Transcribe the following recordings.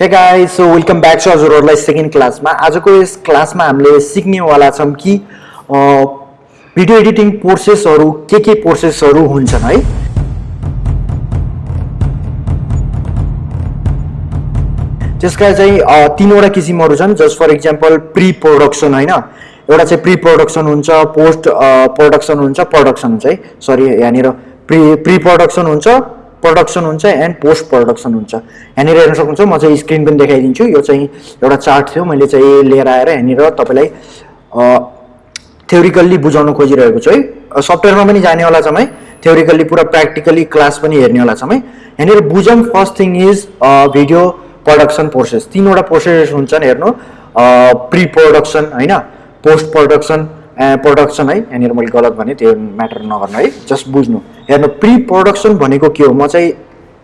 Hey guys so welcome back to हजुरहरूलाई second क्लासमा आजको यस क्लासमा हामीले सिक्नेवाला छौँ कि भिडियो एडिटिङ प्रोसेसहरू के के प्रोसेसहरू हुन्छन् है? त्यसका चाहिँ तिनवटा किसिमहरू छन्। Just for example pre production होइन? एउटा चाहिँ प्रि प्रोडक्सन हुन्छ पोस्ट प्रोडक्सन हुन्छ प्रडक्सन हुन्छ है सरी यहाँनिर प्रि प्रि प्रोडक्सन हुन्छ। प्रडक्सन हुन्छ एन्ड पोस्ट प्रडक्सन हुन्छ. यहाँनिर हेर्न सक्नुहुन्छ म चाहिँ स्क्रिन पनि देखाइदिन्छु। यो चाहिँ एउटा चार्ट थियो मैले चाहिँ लिएर आएर यहाँनिर तपाईँलाई थ्योरिकल्ली बुझाउन खोजिरहेको छु है। सफ्टवेयरमा पनि जानेवाला छौँ है थ्योरिकल्ली पुरा प्र्याक्टिकली क्लास पनि हेर्नेवाला छौँ है यहाँनिर बुझौँ first thing is video production process तिनवटा प्रोसेस हुन्छन् हेर्नु। प्रि प्रोडक्सन होइन? पोस्ट प्रोडक्सन प्रोडक्सन है यहाँनिर मैले गलत भने त्यो म्याटर नगर्नु है। जस्ट बुझ्नु। हेर्नु प्रि प्रोडक्सन भनेको के हो? म चाहिँ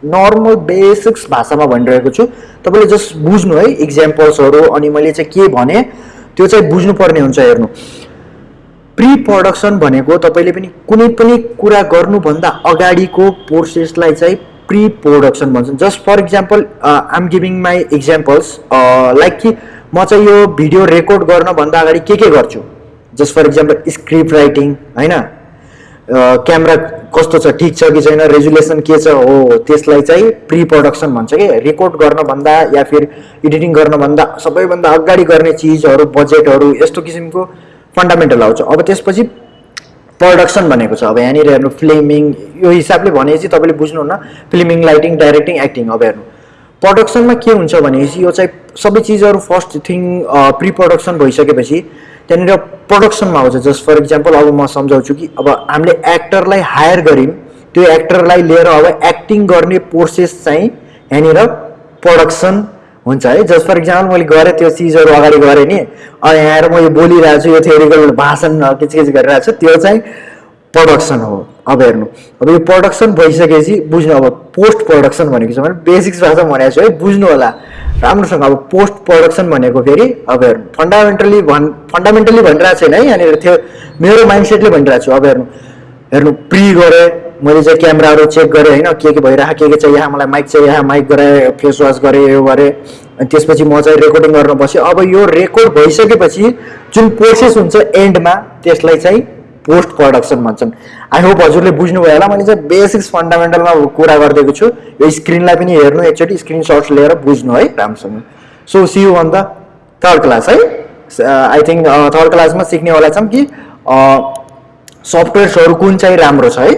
नर्मल बेसिक्स भाषामा भनिरहेको छु। तपाईँले जस्ट बुझ्नु है इक्जाम्पल्सहरू अनि मैले चाहिँ के भने त्यो चाहिँ बुझ्नुपर्ने हुन्छ हेर्नु। प्रि प्रडक्सन भनेको तपाईँले पनि कुनै पनि कुरा गर्नुभन्दा अगाडिको प्रोसेसलाई चाहिँ प्रि प्रोडक्सन भन्छन् just for example I'm giving my examples like कि म चाहिँ यो भिडियो रेकर्ड गर्नभन्दा अगाडि के के गर्छु? Just for example script writing होइन? क्यामेरा कस्तो छ ठिक छ कि छैन रेजुलेसन के छ हो त्यसलाई चाहिँ प्रि प्रडक्सन भन्छ कि? रेकर्ड गर्नभन्दा या फिर एडिटिङ गर्नभन्दा सबैभन्दा अगाडि गर्ने चिजहरू बजेटहरू यस्तो किसिमको फन्डामेन्टल आउँछ। अब त्यसपछि प्रडक्सन भनेको छ। अब यहाँनिर हेर्नु फिल्मिङ यो हिसाबले भनेपछि तपाईँले बुझ्नुहुन्न फिल्मिङ लाइटिङ डाइरेक्टिङ एक्टिङ अब हेर्नु। प्रडक्सनमा के हुन्छ भनेपछि यो चाहिँ सबै चिजहरू फर्स्ट थिङ प्रि प्रडक्सन भइसकेपछि त्यहाँनिर प्रडक्सनमा आउँछ। जस्ट फर इक्जाम्पल अब म सम्झाउँछु कि अब हामीले एक्टरलाई हायर गऱ्यौँ। त्यो एक्टरलाई लिएर अब एक्टिङ गर्ने प्रोसेस चाहिँ यहाँनिर प्रडक्सन हुन्छ है। जस्ट फर इक्जाम्पल मैले गरेँ त्यो चिजहरू अगाडि गरेँ नि। अनि यहाँ आएर म यो बोलिरहेको छु यो थ्योरिकल भाषण किचकिच गरिरहेको छु। त्यो चाहिँ प्रडक्सन हो। अब हेर्नु। अब यो प्रडक्सन भइसकेपछि बुझ्नु अब पोस्ट प्रडक्सन भनेको छ भने बेसिक्स भाषा भनेको छु है बुझ्नु होला। राम्रोसँग अब पोस्ट प्रडक्सन भनेको फेरि अब हेर्नु। फन्डामेन्टली भन् फन्डामेन्टली भनिरहेको छैन है यहाँनिर थियो मेरो माइन्डसेटले भनिरहेको छु। अब हेर्नु। हेर्नु प्रि गरेँ मैले चाहिँ क्यामेराहरू चेक गरेँ होइन के के भइरहेको के के चाहिँ यहाँ मलाई माइक चाहिँ यहाँ माइक गराएँ फेस वास गरेँ यो गरेँ। अनि त्यसपछि म चाहिँ रेकर्डिङ गर्न बसेँ। अब यो रेकर्ड भइसकेपछि जुन प्रोसेस हुन्छ एन्डमा त्यसलाई चाहिँ पोस्ट प्रडक्सन भन्छन् आई होप हजुरले बुझ्नुभयो होला। मैले चाहिँ बेसिक्स फन्डामेन्टलमा कुरा गरिदिएको छु। यो स्क्रिनलाई पनि हेर्नु एकचोटि स्क्रिनसट्स लिएर बुझ्नु है राम्रोसँग so see you on the third class है? आई थिङ्क थर्ड क्लासमा सिक्नेवाला छौँ कि सफ्टवेयर्सहरू कुन चाहिँ राम्रो छ है?